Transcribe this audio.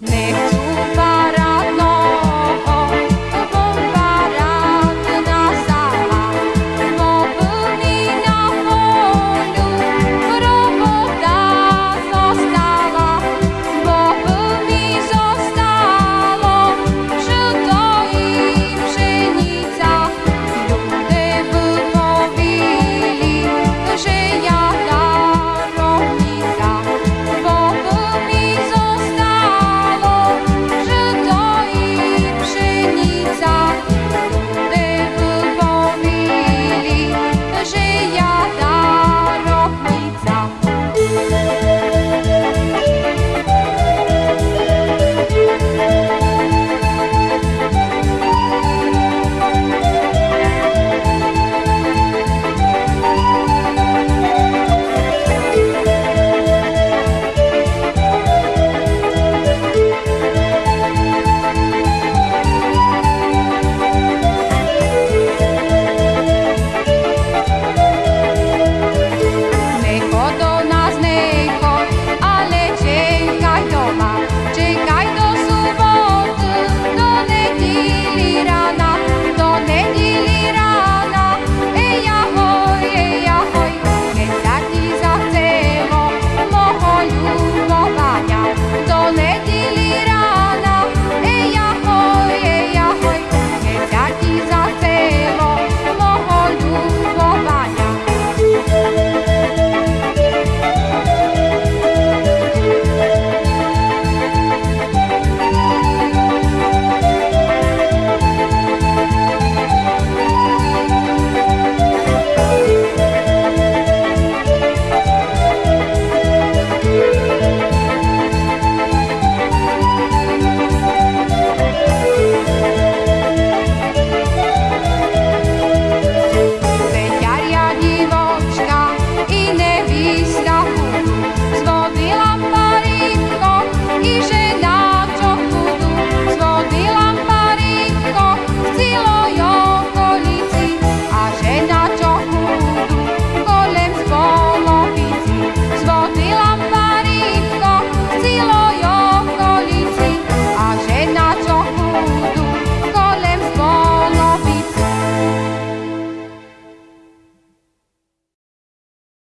Nee.